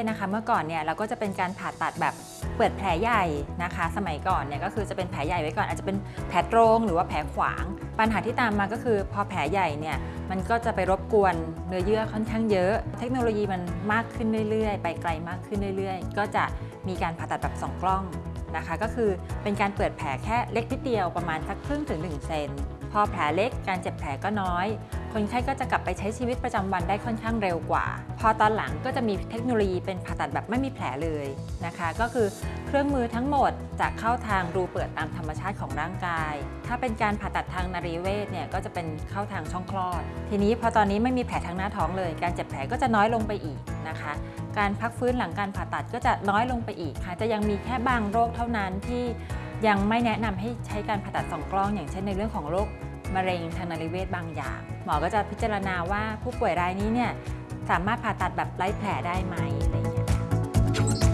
ศนะคะเมื่อก่อนเนี่ยเราก็จะเป็นการผ่าตัดแบบเปิดแผลใหญ่นะคะ สมัยก่อนเนี่ยก็คือจะเป็นแผลใหญ่ไว้ก่อนอาจจะเป็นแผลตรงหรือว่าแผลขวาง ปัญหาที่ตามมาก็คือพอแผลใหญ่เนี่ยมันก็จะไปรบกวนเนื้อเยื่อค่อนข้างเยอะ เทคโนโลยีมันมากขึ้นเรื่อยๆ ไปไกลมากขึ้นเรื่อยๆ ก็จะมีการผ่าตัดแบบสองกล้องนะคะ ก็คือเป็นการเปิดแผลแค่เล็กนิดเดียวประมาณสักครึ่งถึง1เซน พอแผลเล็กการเจ็บแผลก็น้อย คนไข้ก็จะกลับไปใช้ชีวิตประจำวันได้ค่อนข้างเร็วกว่า พอตอนหลังก็จะมีเทคโนโลยีเป็นผ่าตัดแบบไม่มีแผลเลยนะคะ ก็คือเครื่องมือทั้งหมดจะเข้าทางรูเปิดตามธรรมชาติของร่างกาย ถ้าเป็นการผ่าตัดทางนารีเวชเนี่ยก็จะเป็นเข้าทางช่องคลอด ทีนี้พอตอนนี้ไม่มีแผลทางหน้าท้องเลย การเจ็บแผลก็จะน้อยลงไปอีกนะคะ การพักฟื้นหลังการผ่าตัดก็จะน้อยลงไปอีกค่ะ จะยังมีแค่บางโรคเท่านั้นที่ ยังไม่แนะนำให้ใช้การผ่าตัดสองกล้อง อย่างเช่นในเรื่องของโรคมะเร็งทางนารีเวศบางอย่าง หมอก็จะพิจารณาว่าผู้ป่วยรายนี้เนี่ยสามารถผ่าตัดแบบไร้แผลได้ไหมอะไรอย่างเงี้ย